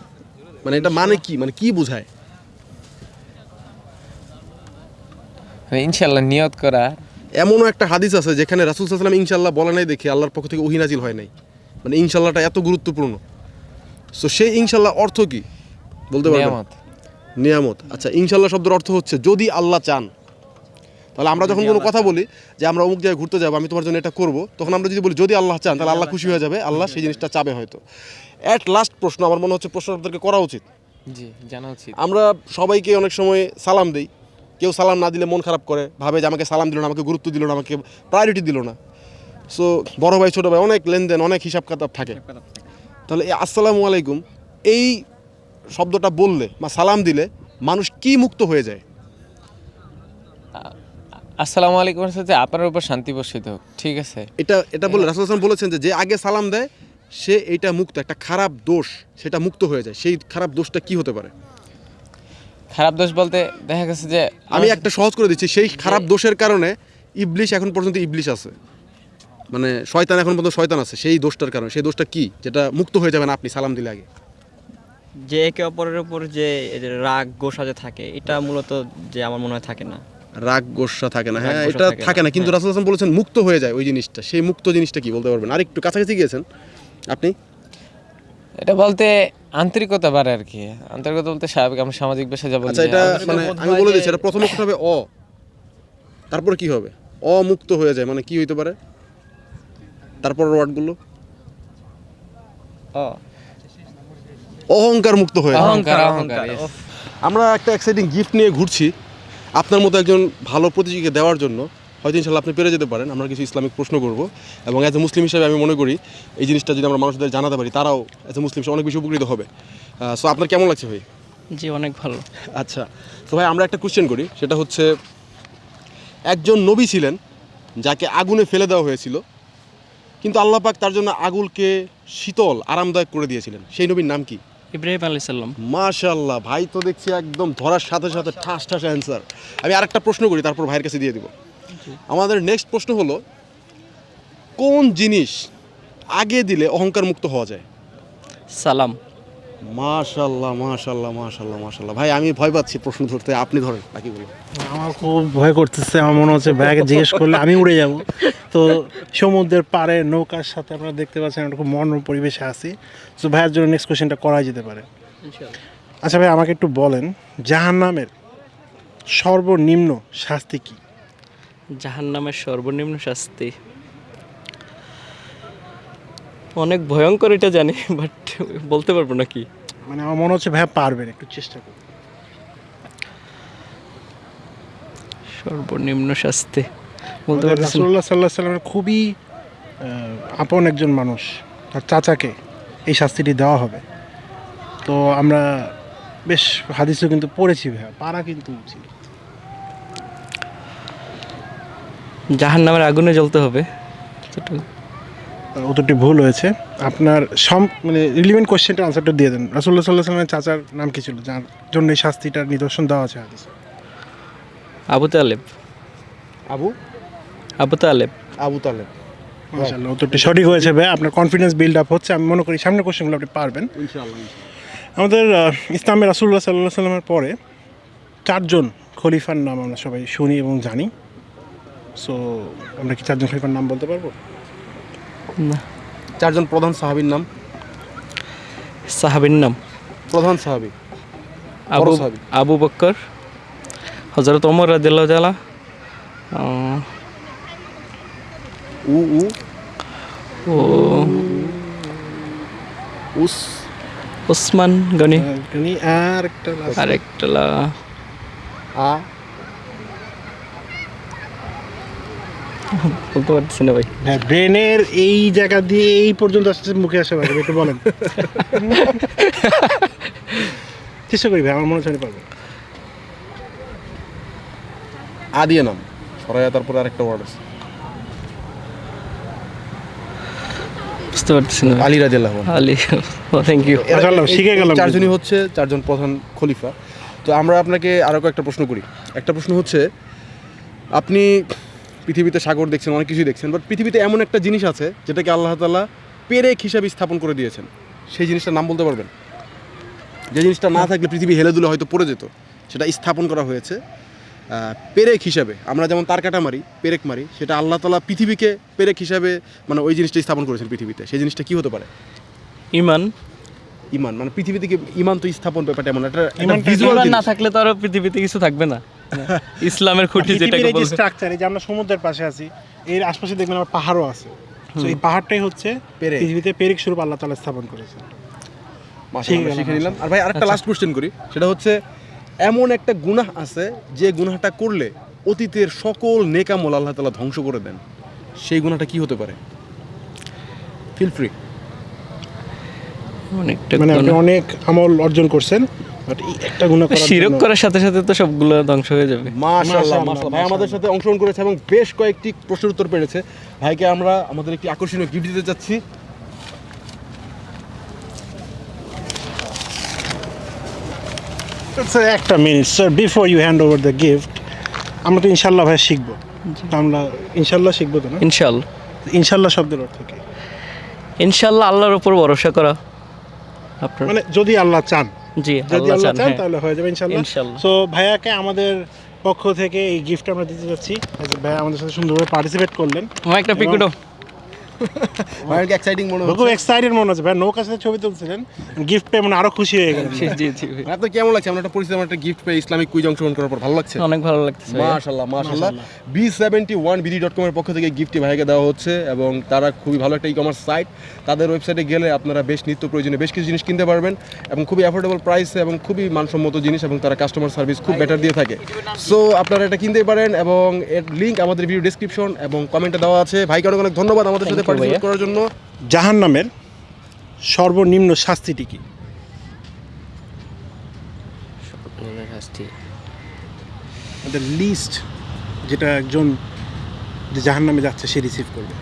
মানে এটা মানে কি? মানে কি বোঝায়? মানে ইনশাআল্লাহ নিয়ত করা। এমনও একটা হাদিস আছে যেখানে রাসুল সাল্লাম ইনশাল্লাহ বলে নাই দেখে আল্লাহর পক্ষ থেকে ওহিনাজিল হয় নাই। মানে ইনশাল্লাহটা এত গুরুত্বপূর্ণ। সো সেই ইনশাল্লাহ অর্থ কি? বলতে পারবেন? নিয়ামত। আচ্ছা ইনশাল্লাহ শব্দের অর্থ হচ্ছে যদি আল্লাহ চান তাহলে আমরা যখন কোনো কথা বলি যে আমরা অমুক জায়গায় ঘুরতে যাব আমি তোমার জন্য এটা করব তখন আমরা যদি বলি যদি আল্লাহ চান তাহলে আল্লাহ খুশি হয়ে যাবে আল্লাহ সেই জিনিসটা চাবে হয়তো। অ্যাট লাস্ট প্রশ্ন আমার মনে হচ্ছে প্রশ্ন আপনাদেরকে করা উচিত। জি জানা উচিত। আমরা সবাইকে অনেক সময় সালাম দিই। কেউ সালাম না দিলে মন খারাপ করে ভাবে যে আমাকে সালাম দিল না আমাকে গুরুত্ব দিল না আমাকে প্রায়োরিটি দিল না। সো বড় ভাই ছোটো ভাই অনেক লেনদেন অনেক হিসাব কাতাব থাকে। তাহলে এই আসসালামু আলাইকুম এই শব্দটা বললে বা সালাম দিলে মানুষ কি মুক্ত হয়ে যায়? আসসালামু আলাইকুম সাথে আপনার উপর শান্তি বর্ষিত হোক ঠিক আছে? এটা এটা বলে রাসুল হাসান বলেছেন যে যে আগে সালাম দেয় সে এটা মুক্ত একটা খারাপ দোষ সেটা মুক্ত হয়ে যায়। সেই খারাপ দোষটা কি হতে পারে? খারাপ দোষ বলতে দেখা গেছে যে আমি একটা সহজ করে দিচ্ছি সেই খারাপ দোষের কারণে ইবলিশ এখন পর্যন্ত ইবলিশ আছে। মানে শয়তান এখন পর্যন্ত শয়তান আছে সেই দোষটার কারণে। সেই দোষটা কি? যেটা মুক্ত হয়ে যাবেন আপনি সালাম দিলে আগে। যে একে অপরের উপর যে রাগ গোসা যে থাকে এটা মূলত যে আমার মনে হয় থাকে না। রাগ গোসা থাকে না হ্যাঁ এটা থাকে না, কিন্তু হ্যাঁ। রাসুল হাসান বলেছেন মুক্ত হয়ে যায় ওই জিনিসটা। সেই মুক্ত জিনিসটা কি বলতে পারবেন? আর একটু কাছাকাছি গিয়েছেন। আপনি? এটা বলতে আন্তরিকতা বাড়ে আর কি। আন্তরিকতা বলতে স্বাভাবিক আমরা সামাজিক ভাষা যা বলি। আচ্ছা এটা মানে আমি বলে দিচ্ছি এটা প্রথম অক্ষর হবে অ। তারপরে কি হবে? অমুক্ত হয়ে যায় মানে কি হইতে পারে? তারপর ওয়ার্ডগুলো ও অহংকার মুক্ত হয়ে অহংকার. আমরা একটা এক্সাইটিং গিফট নিয়ে ঘুরছি। আপনার মতো একজন ভালো প্রতিযোগীকে দেওয়ার জন্য। হয়তো ইনশাল্লাহ আপনি পেরে যেতে পারেন। আমরা কিছু ইসলামিক প্রশ্ন করব। এবং অ্যাজ এ মুসলিম হিসেবে আমি মনে করি এই জিনিসটা যদি আমরা মানুষদের জানাতে পারি তারাও অ্যাজ এ মুসলিম হিসেবে অনেক বেশি উপকৃত হবে। সো আপনার কেমন লাগছে ভাই? জি অনেক ভালো। আচ্ছা তো ভাই আমরা একটা কোশ্চেন করি। সেটা হচ্ছে একজন নবী ছিলেন যাকে আগুনে ফেলে দেওয়া হয়েছিল কিন্তু আল্লাহ পাক তার জন্য আগুলকে শীতল আরামদায়ক করে দিয়েছিলেন। সেই নবীর নাম কি? ইব্রাহিম আলী সাল্লাম মাশাল্লাহ ভাই তো দেখছি একদম ধরার সাথে সাথে ঠাস ঠাস অ্যান্সার আমি আরেকটা প্রশ্ন করি তারপর ভাইয়ের কাছে দিয়ে দিব। আমাদের নেক্সট প্রশ্ন হলো কোন জিনিস আগে দিলে অহংকার মুক্ত হওয়া যায়? সালাম। মাশাল্লাহ মাশাল্লাহ মাশাল্লাহ মাশাল্লাহ ভাই আমি ভয় পাচ্ছি প্রশ্ন ধরতে আপনি ধরেন বাকি বলি আমার খুব ভয় করতেছে আমার মনে হচ্ছে ভাইয়াকে জিজ্ঞেস করলে আমি উড়ে যাব। তো সমুদ্রের পাড়ে নৌকার সাথে আপনারা দেখতে পাচ্ছেন একটা খুব মনোরম পরিবেশে আছি। তো ভাইয়ের জন্য নেক্সট কোশ্চেনটা করা যেতে পারে। আচ্ছা ভাই আমাকে একটু বলেন জাহান্নামের সর্বনিম্ন শাস্তি কি? জাহান নামের সর্বনিম্ন শাস্তি? অনেক ভয়ঙ্কর এটা জানি বাট বলতে পারব না কি মানে আমার মনে হচ্ছে ভাইয়া পারবেন একটু চেষ্টা করুন। সর্বনিম্ন শাস্তি? বলতে পারছি না। রাসুল্লাহ সাল্লাহ সাল্লামের খুবই আপন একজন মানুষ তার চাচাকে এই শাস্তিটি দেওয়া হবে। তো আমরা বেশ হাদিসও কিন্তু পড়েছি ভাইয়া পারা কিন্তু উচিত জাহান নামের আগুনে জ্বলতে হবে। উত্তরটি ভুল হয়েছে। আপনার সম মানে রিলিভেন্ট কোশ্চেনটার আনসারটা দিয়ে দেন। রাসুল্লাহ সাল্লাহ সাল্লামের চাচার নাম কি ছিল? যার জন্য এই শাস্তিটার নিদর্শন দেওয়া আছে হাদিসে। আবু তালেব। আবু আবু তালেব। আবু তালেব। মাশাআল্লাহ উত্তরটি সঠিক হয়েছে ভাই। আপনার কনফিডেন্স বিল্ড আপ হচ্ছে। আমি মনে করি সামনের কোশ্চেনগুলো আপনি পারবেন। আমাদের ইসলামের রাসুল্লাহ সাল্লাহ সাল্লামের পরে চারজন খলিফার নাম আমরা সবাই শুনি এবং জানি। সো আমরা কি চারজন খলিফার নাম বলতে পারব? না। চারজন প্রধান সাহাবীর নাম? সাহাবির নাম? প্রধান সাহাবী। আবু আবু বক্কর হজরত ওমর রাদিল্লাহ তালা উ উ। ও। উস। ওসমান গনি। তিনি আর একটা আরেকটা লা- আ। বলতে পারছি না ভাই। হ্যাঁ ব্রেনের এই জায়গা দিয়ে এই পর্যন্ত আসছে মুখে আসে ভাই একটু বলেন। চেষ্টা করি ভাই আমার মনে হচ্ছে পারব। আ দিয়ে নাম সরাইয়া তারপরে আরেকটা ওয়ার্ড আছে। বুঝতে পারছি না। আলী রাদিয়াল্লাহু। আলী থ্যাংক ইউ শিখে গেলাম চারজনই হচ্ছে চারজন প্রধান খলিফা। তো আমরা আপনাকে আরও কয়েকটা প্রশ্ন করি। একটা প্রশ্ন হচ্ছে আপনি পৃথিবীতে সাগর দেখছেন অনেক কিছুই দেখছেন বাট পৃথিবীতে এমন একটা জিনিস আছে যেটাকে আল্লাহ তাআলা পেরেক হিসাবে স্থাপন করে দিয়েছেন। সেই জিনিসটার নাম বলতে পারবেন? যে জিনিসটা না থাকলে পৃথিবী হেলে দুলে হয়তো পড়ে যেত সেটা স্থাপন করা হয়েছে। পেরেক হিসাবে আমরা যেমন তার কাটা মারি পেরেক মারি সেটা আল্লাহ তালা পৃথিবীকে পেরেক হিসাবে মানে ওই জিনিসটা স্থাপন করেছেন পৃথিবীতে। সেই জিনিসটা কি হতে পারে? ইমান। ইমান মানে পৃথিবী থেকে ইমান তো স্থাপন ব্যাপারটা এমন একটা ভিজুয়াল ইমান না থাকলে তো আর পৃথিবীতে কিছু থাকবে না। ইসলামের খুঁটি যেটাকে যে স্ট্রাকচার এই যে আমরা সমুদ্রের পাশে আছি এর আশপাশে দেখবেন আমার পাহাড়ও আছে। তো এই পাহাড়টাই হচ্ছে। পৃথিবীতে পেরেক স্বরূপ আল্লাহ তাআলা স্থাপন করেছে আমরা শিখে নিলাম। আর ভাই আরেকটা লাস্ট কোশ্চেন করি। সেটা হচ্ছে এমন একটা গুনাহ আছে যে গুনাহটা করলে অতীতের সকল নেকামল আল্লাহ তাআলা ধ্বংস করে দেন। সেই গুনাহটা কি হতে পারে? ফিল ফ্রি মানে আপনি অনেক আমল অর্জন করছেন বাট একটা গুণা করার শিরক করার সাথে সাথে তো সবগুলো ধ্বংস হয়ে যাবে। মাশাআল্লাহ মাশাআল্লাহ, মাশাআল্লাহ। ভাই আমাদের সাথে অংশগ্রহণ করেছে এবং বেশ কয়েকটি প্রশ্নের উত্তর পেরেছে ভাইকে আমরা আমাদের একটি আকর্ষণীয় গিফট দিতে চাচ্ছি। স্যার একটা minute sir before you hand over the gift আমরা তো ইনশাল্লাহ ভাই শিখব। আমরা ইনশাল্লাহ শিখব তো না? ইনশাল্লাহ ইনশাল্লাহ শব্দের অর্থ কি? ইনশাল্লাহ আল্লাহর উপর ভরসা করা আপনার। মানে যদি আল্লাহ চান। জি যদি আল্লাহ চান হ্যাঁ। তাহলে হয়ে যাবে ইনশাল্লাহ। সো ভাইয়াকে আমাদের পক্ষ থেকে এই গিফট আমরা দিতে যাচ্ছি। ভাইয়া আমাদের সাথে সুন্দরভাবে পার্টিসিপেট করলেন। একটা পিকুটো ভাইয়ের কি এক্সাইটিং মনে খুব এক্সাইটেড মনে হচ্ছে। ভাই নৌকার সাথে ছবি তুলছিলেন গিফট পেয়ে মানে আরও খুশি হয়ে গেলেন। জি জি জি। আপনার কেমন লাগছে? আমরা একটা পরিচিত একটা গিফট পেয়ে ইসলামিক কুইজ অংশগ্রহণ করার পর ভালো লাগছে? অনেক ভালো লাগতেছে ভাইয়া। মাশাল্লাহ মাশাল্লাহ B seventy one BD dot কমের পক্ষ থেকে গিফটটি ভাইকে দেওয়া হচ্ছে এবং তারা খুবই ভালো একটা ই কমার্স সাইট তাদের ওয়েবসাইটে গেলে আপনারা বেশ নিত্য প্রয়োজনীয় বেশ কিছু জিনিস কিনতে পারবেন এবং খুবই অ্যাফোর্ডেবল প্রাইসে এবং খুবই মানসম্মত জিনিস এবং তারা কাস্টমার সার্ভিস খুব বেটার দিয়ে থাকে। সো আপনারা এটা কিনতে পারেন এবং এর লিঙ্ক আমাদের ভিডিও ডিসক্রিপশন এবং কমেন্টে দেওয়া আছে। ভাইকে অনেক অনেক ধন্যবাদ আমাদের সাথে পার্টিসিপেট করার জন্য? জাহান নামের সর্বনিম্ন শাস্তিটি কি? আমাদের লিস্ট যেটা একজন যে জাহান নামে যাচ্ছে সে রিসিভ করবে।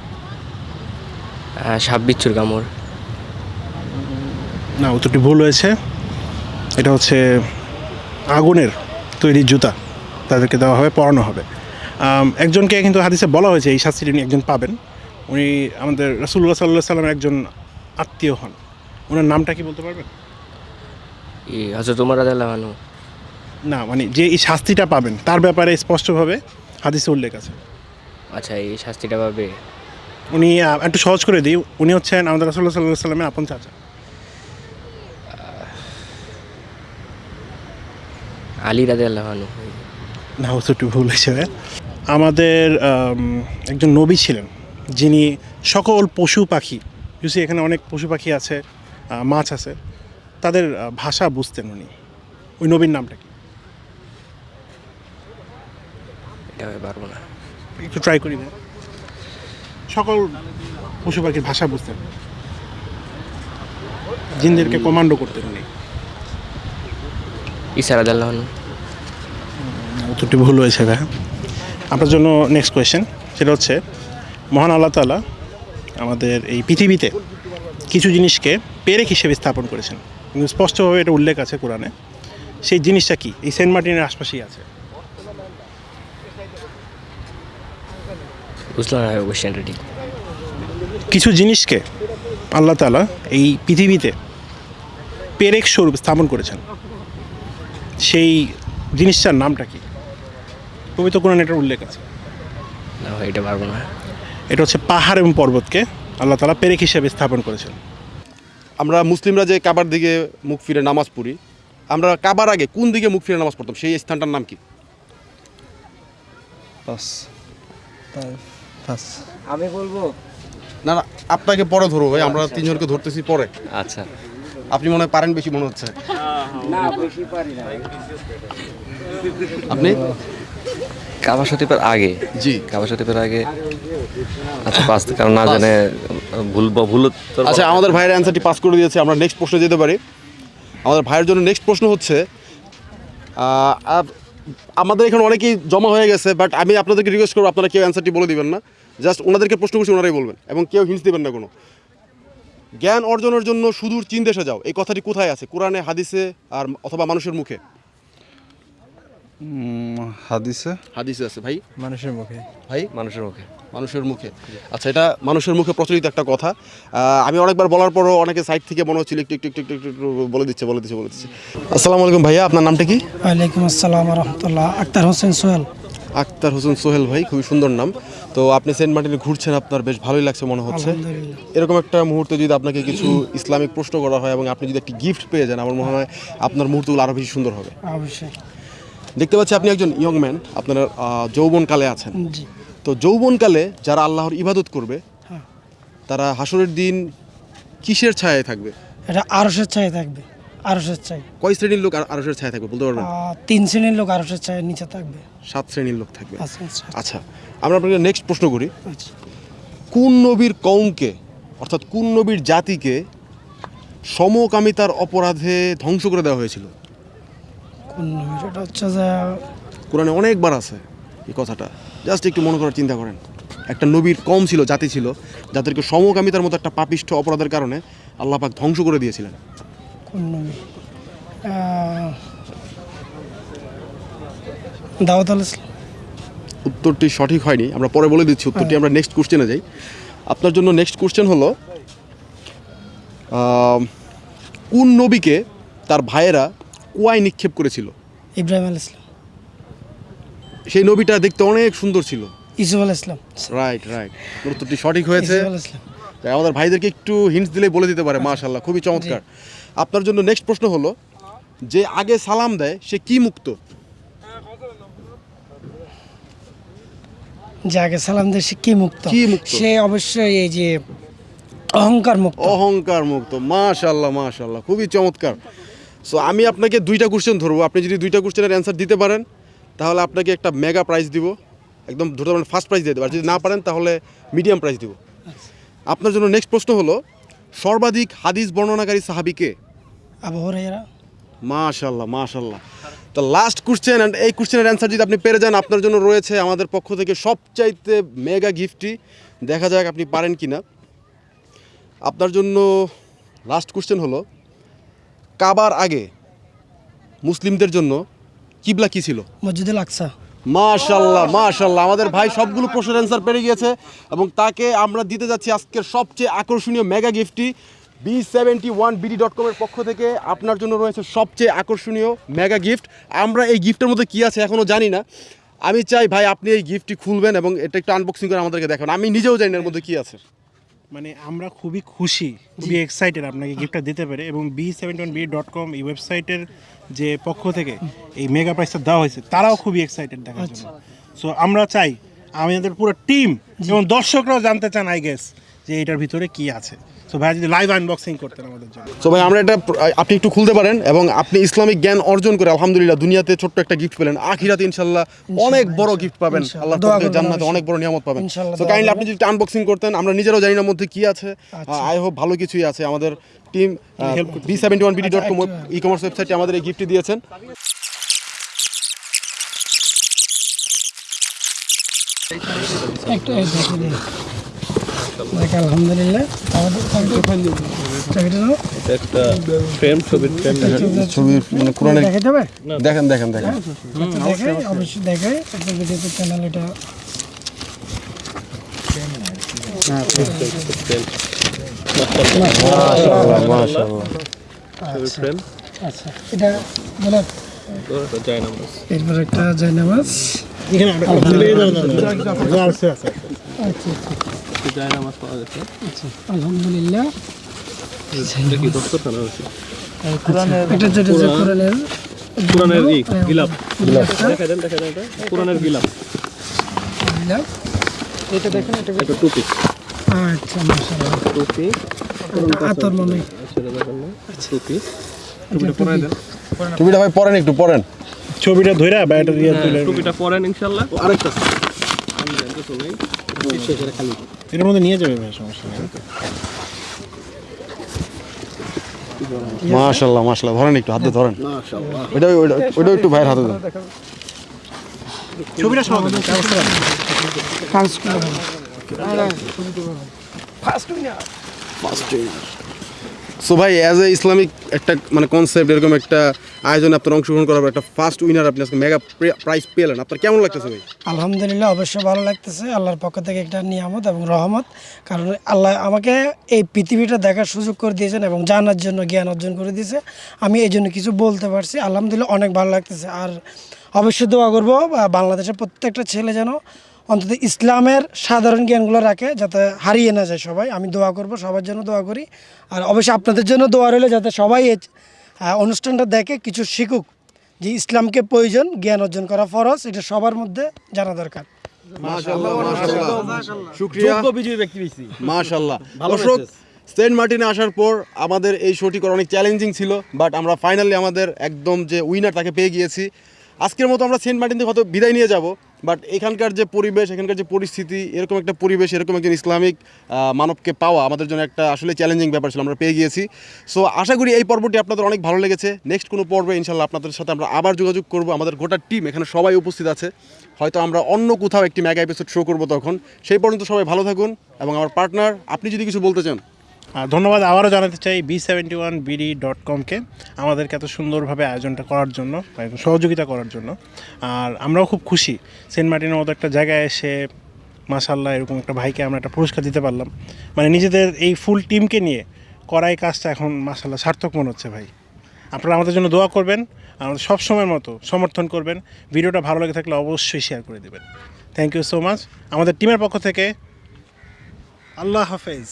সাপ বিচ্ছুর কামড় না উত্তরটি ভুল হয়েছে। এটা হচ্ছে আগুনের তৈরি জুতা। তাদেরকে দেওয়া হবে পরানো হবে। একজনকে কিন্তু হাদিসে বলা হয়েছে এই শাস্তিটি একজন পাবেন। উনি আমাদের রাসুল্লাহ সাল্লাহ সাল্লামের একজন আত্মীয় হন। ওনার নামটা কি বলতে পারবেন? হজরত না মানে যে এই শাস্তিটা পাবেন তার ব্যাপারে স্পষ্টভাবে হাদিসে উল্লেখ আছে। আচ্ছা এই শাস্তিটা পাবে? উনি আহ, একটু সহজ করে দিই উনি হচ্ছেন আমাদের রাসুল্লাহ সাল্লাহ সাল্লামের আপন চাচা। আলী রাজা লাগানো না উত্তরটি ভুল হিসেবে আমাদের আম, একজন নবী ছিলেন। যিনি সকল পশু পাখি ইউসি এখানে অনেক পশু পাখি আছে মাছ আছে তাদের ভাষা বুঝতেন উনি। ওই নবীর নামটা কি? এটা আমি পারব না একটু ট্রাই করি। সকল পশু পাখির ভাষা বুঝতেন। জিনদেরকে কমান্ডো করতেন উনি। উত্তরটি ভুল হয়েছে ভাই। আপনার জন্য নেক্সট কোয়েশ্চেন সেটা হচ্ছে মহান আল্লাহ তাআলা আমাদের এই পৃথিবীতে কিছু জিনিসকে পেরেক হিসেবে স্থাপন করেছেন। কিন্তু স্পষ্টভাবে এটা উল্লেখ আছে কোরআনে। সেই জিনিসটা কি? এই সেন্ট মার্টিনের আশপাশেই আছে। কিছু জিনিসকে আল্লাহ তাআলা এই পৃথিবীতে পেরেক স্বরূপ স্থাপন করেছেন। সেই জিনিসটার নামটা কি? পবিত্র কোরআনে এটার উল্লেখ আছে। না এটা পারব না। এটা হচ্ছে পাহাড় এবং পর্বতকে আল্লাহ তালা পেরেক হিসেবে স্থাপন করেছেন। আমরা মুসলিমরা যে কাবার দিকে মুখ ফিরে নামাজ পড়ি আমরা কাবার আগে কোন দিকে মুখ ফিরে নামাজ পড়তাম? সেই স্থানটার নাম কি? আমি বলব? না না আপনাকে পরে ধরবো ভাই আমরা তিনজনকে ধরতেছি পরে। আচ্ছা। আপনি মনে হয় পারেন বেশি মনে হচ্ছে। আপনি? কাবা শরীফের আগে? জি। কাবা শরীফের আগে? আচ্ছা পাঁচ কারণ না জানে ভুল ভুল আচ্ছা আমাদের ভাইয়ের অ্যান্সারটি পাস করে দিয়েছে আমরা নেক্সট প্রশ্নে যেতে পারি। আমাদের ভাইয়ের জন্য নেক্সট প্রশ্ন হচ্ছে আমাদের এখানে অনেকেই জমা হয়ে গেছে বাট আমি আপনাদেরকে রিকোয়েস্ট করব আপনারা কেউ অ্যান্সারটি বলে দিবেন না। জাস্ট ওনাদেরকে প্রশ্ন করছি ওনারাই বলবেন এবং কেউ হিন্টস দেবেন না কোনো। জ্ঞান অর্জনের জন্য সুদূর চীন দেশে যাও। এই কথাটি কোথায় আছে? কোরআনে হাদিসে আর অথবা মানুষের মুখে? হাদিসে? হাদিসে আছে ভাই? মানুষের মুখে। ভাই? মানুষের মুখে। মানুষের মুখে। আচ্ছা এটা মানুষের মুখে প্রচলিত একটা কথা। আমি অনেকবার বলার পরও অনেকে সাইড থেকে মনে হচ্ছিল একটু একটু একটু একটু বলে দিচ্ছে বলে দিচ্ছে বলে দিচ্ছে। আসসালামু আলাইকুম ভাইয়া আপনার নামটা কি? ওয়ালাইকুম আসসালাম রহমতুল্লাহ আক্তার হোসেন সোহেল। আক্তার হোসেন সোহেল ভাই খুবই সুন্দর নাম। তো আপনি সেন্ট মার্টিনে ঘুরছেন আপনার বেশ ভালোই লাগছে মনে হচ্ছে। এরকম একটা মুহূর্তে যদি আপনাকে কিছু ইসলামিক প্রশ্ন করা হয় এবং আপনি যদি একটি গিফট পেয়ে যান আমার মনে হয় আপনার মুহূর্তগুলো আরও বেশি সুন্দর হবে। অবশ্যই। দেখতে পাচ্ছি আপনি একজন ইয়ং ম্যান আপনার যৌবনকালে আছেন। তো যৌবনকালে যারা আল্লাহর ইবাদত করবে হ্যাঁ। তারা হাসরের দিন কিসের ছায়ায় থাকবে? এটা আরসের চাই থাকবে আরসের চাই কয় শ্রেণির লোক আর আরসের ছায়া থাকবে বলতে পারবেন? তিন শ্রেণির লোক আরসের চাই নিচে থাকবে। সাত শ্রেণির লোক থাকবে। আচ্ছা আচ্ছা। আচ্ছা আমরা আপনাকে নেক্সট প্রশ্ন করি। আচ্ছা। কোন নবীর কৌমকে অর্থাৎ কোন নবীর জাতিকে সমকামিতার অপরাধে ধ্বংস করে দেওয়া হয়েছিল? এটা হচ্ছে যে কোরআনে অনেকবার আছে এই কথাটা। জাস্ট একটু মনে করার চিন্তা করেন। একটা নবীর কম ছিল জাতি ছিল যাদেরকে সমকামিতার মতো একটা পাপিষ্ঠ অপরাধের কারণে আল্লাহ পাক ধ্বংস করে দিয়েছিলেন। কোন নবী? আহ, আল ইসলাম উত্তরটি সঠিক হয়নি আমরা পরে বলে দিচ্ছি উত্তরটি আমরা নেক্সট কোশ্চেনে যাই। আপনার জন্য নেক্সট কোশ্চেন হলো কোন নবীকে তার ভাইয়েরা কুয়ায় নিক্ষেপ করেছিল? ইব্রাহিম আল ইসলাম সেই নবীটা দেখতে অনেক সুন্দর ছিল। ইসুফ আল ইসলাম রাইট রাইট উত্তরটি সঠিক হয়েছে। আমাদের ভাইদেরকে একটু হিন্টস দিলে বলে দিতে পারে মাশাল্লাহ খুবই চমৎকার। আপনার জন্য নেক্সট প্রশ্ন হলো যে আগে সালাম দেয় সে কি মুক্ত? যাকে সালাম দিয়ে সে কি মুক্ত? কি মুক্ত? সে অবশ্যই এই যে অহংকার মুক্ত। অহংকার মুক্ত মাশাল্লাহ মাশাল্লাহ খুবই চমৎকার। সো আমি আপনাকে দুইটা কোশ্চেন ধরবো। আপনি যদি দুইটা কোশ্চেনের অ্যান্সার দিতে পারেন তাহলে আপনাকে একটা মেগা প্রাইজ দিব। একদম ধরতে পারেন ফার্স্ট প্রাইজ দিয়ে দেবো। আর যদি না পারেন তাহলে মিডিয়াম প্রাইজ দিব। আপনার জন্য নেক্সট প্রশ্ন হলো সর্বাধিক হাদিস বর্ণনাকারী সাহাবিকে মাশাল্লাহ মাশাল্লাহ তো লাস্ট কোশ্চেন অ্যান্ড এই কোশ্চেনের অ্যান্সার যদি আপনি পেরে যান আপনার জন্য রয়েছে আমাদের পক্ষ থেকে সবচাইতে মেগা গিফটটি দেখা যাক আপনি পারেন কি না আপনার জন্য লাস্ট কোশ্চেন হলো কাবার আগে মুসলিমদের জন্য কিবলা কি ছিল? মসজিদুল আকসা। মাশাল্লাহ মাশাল্লাহ আমাদের ভাই সবগুলো প্রশ্নের অ্যান্সার পেরে গিয়েছে এবং তাকে আমরা দিতে যাচ্ছি আজকের সবচেয়ে আকর্ষণীয় mega গিফটটি B seventy one BD dot কমের পক্ষ থেকে। আপনার জন্য রয়েছে সবচেয়ে আকর্ষণীয় মেগা গিফট আমরা এই গিফটের মধ্যে কী আছে এখনও জানি না। আমি চাই ভাই আপনি এই গিফটটি খুলবেন এবং এটা একটু আনবক্সিং করে আমাদেরকে দেখাবেন আমি নিজেও জানি এর মধ্যে কী আছে। মানে আমরা খুবই খুশি খুবই এক্সাইটেড আপনাকে গিফটটা দিতে পারে এবং B seventy one B dot com এই ওয়েবসাইটের যে পক্ষ থেকে এই মেগা প্রাইসটা দেওয়া হয়েছে তারাও খুবই এক্সাইটেড দেখার জন্য। সো আমরা চাই আমাদের পুরো টিম এবং দর্শকরাও জানতে চান আই গেস যে এটার ভিতরে কি আছে। সো ভাই যদি লাইভ আনবক্সিং করতেন আমাদের জন্য। সো ভাই আমরা এটা আপনি একটু খুলতে পারেন এবং আপনি ইসলামিক জ্ঞান অর্জন করে আলহামদুলিল্লাহ দুনিয়াতে ছোট্ট একটা গিফট পেলেন। আখিরাতে ইনশাল্লাহ অনেক বড় গিফট পাবেন। আল্লাহ জান্নাতে অনেক বড় নিয়ামত পাবেন। সো কাইন্ডলি আপনি যদি আনবক্সিং করতেন আমরা নিজেরাও জানি না মধ্যে কি আছে। আচ্ছা। আই হোপ ভালো কিছুই আছে। আমাদের team B seventy one BD dot com e commerce ওয়েবসাইটে আমাদের এই গিফটটি দিয়েছেন। একটু দেখে দেখ আলহামদুলিল্লাহ একটা ফ্রেম ছবির ফ্রেম ছবি মানে কোরআনের দেখেন দেখেন দেখেন। আচ্ছা, অবশ্যই দেখাই। একটা ভিডিওতে চ্যানেল এটা মাশাআল্লাহ মাশাআল্লাহ। ফ্রেম। আচ্ছা এটা বলে এরপর একটা জায়নামাজ। আচ্ছা আচ্ছা আচ্ছা আলহামদুলিল্লাহ। এটা যেটা যে কোরআনের কোরআনের গিলাপ। দেখা দেন দেখা দেন কোরআনের গিলাপ। গিলাপ। এটা দেখেন এটা একটা টুপি আচ্ছা মাশাআল্লাহ। টুপি আতর মনে। দেখেন টুপি টুপিটা পরাই দেন। ছবিটা ভাই পড়েন একটু পড়েন। ছবিটা ধরে বা এটা দিয়ে তুলে টুপিটা পরেন ইনশাল্লাহ। আরেকটা আমি জানতে শুনি খালি। এটার মধ্যে নিয়ে যাবে ভাই সমস্যা নেই। মাশাআল্লাহ মাশাআল্লাহ ধরেন একটু হাতে ধরেন। ওইটা ওইটা ওইটা একটু ভাইয়ের হাতে দেন ছবিটা সহ দেন, ব্যবস্থা রাখেন। সো ভাই অ্যাজ এ ইসলামিক একটা মানে কনসেপ্ট এরকম একটা আয়োজনে আপনার অংশগ্রহণ করার একটা ফার্স্ট উইনার আপনি আজকে মেগা প্রাইজ পেলেন। আপনার কেমন লাগতেছে ভাই? আলহামদুলিল্লাহ, অবশ্যই ভালো লাগতেছে। আল্লাহর পক্ষ থেকে একটা নিয়ামত এবং রহমত। কারণ আল্লাহ আমাকে এই পৃথিবীটা দেখার সুযোগ করে দিয়েছেন এবং জানার জন্য, জ্ঞান অর্জন করে দিয়েছে। আমি এই জন্য কিছু বলতে পারছি। আলহামদুলিল্লাহ, অনেক ভালো লাগতেছে। আর অবশ্যই দোয়া করব বাংলাদেশের প্রত্যেকটা ছেলে যেন অন্তত ইসলামের সাধারণ জ্ঞানগুলো রাখে যাতে হারিয়ে না যায় সবাই। আমি দোয়া করব সবার জন্য দোয়া করি। আর অবশ্যই আপনাদের জন্য দোয়া রইলে যাতে সবাই এই অনুষ্ঠানটা দেখে কিছু শিখুক যে ইসলামকে প্রয়োজন জ্ঞান অর্জন করা ফরজ এটা সবার মধ্যে জানা দরকার। মাশাআল্লাহ মাশাআল্লাহ। শুকরিয়া। বিজয়ী ব্যক্তি মাশাআল্লাহ। দর্শক সেন্ট মার্টিনে আসার পর আমাদের এই শোটি করা অনেক চ্যালেঞ্জিং ছিল বাট আমরা ফাইনালি আমাদের একদম যে উইনার তাকে পেয়ে গিয়েছি। আজকের মতো আমরা সেন্ট মার্টিন থেকে হয়তো বিদায় নিয়ে যাব বাট এখানকার যে পরিবেশ, এখানকার যে পরিস্থিতি, এরকম একটা পরিবেশ, এরকম একজন ইসলামিক মানবকে পাওয়া আমাদের জন্য একটা আসলে চ্যালেঞ্জিং ব্যাপার ছিল, আমরা পেয়ে গিয়েছি। সো আশা করি এই পর্বটি আপনাদের অনেক ভালো লেগেছে। নেক্সট কোনো পর্বে ইনশাল্লাহ আপনাদের সাথে আমরা আবার যোগাযোগ করব। আমাদের গোটা টিম এখানে সবাই উপস্থিত আছে। হয়তো আমরা অন্য কোথাও একটি মেগা এপিসোড শো করব তখন। সেই পর্যন্ত সবাই ভালো থাকুন এবং আমার পার্টনার আপনি যদি কিছু বলতে চান। ধন্যবাদ, আবারও জানাতে চাই B seventy one BD dot কমকে আমাদেরকে এত সুন্দরভাবে আয়োজনটা করার জন্য সহযোগিতা করার জন্য। আর আমরাও খুব খুশি সেন্ট মার্টিনের মতো একটা জায়গায় এসে মাসাল্লাহ এরকম একটা ভাইকে আমরা একটা পুরস্কার দিতে পারলাম। মানে নিজেদের এই ফুল টিমকে নিয়ে করাই কাজটা এখন মাসাল্লাহ সার্থক মনে হচ্ছে ভাই। আপনারা আমাদের জন্য দোয়া করবেন আমাদের সব সময়ের মতো সমর্থন করবেন। ভিডিওটা ভালো লেগে থাকলে অবশ্যই শেয়ার করে দেবেন। থ্যাংক ইউ সো মাচ আমাদের টিমের পক্ষ থেকে আল্লাহ হাফেজ।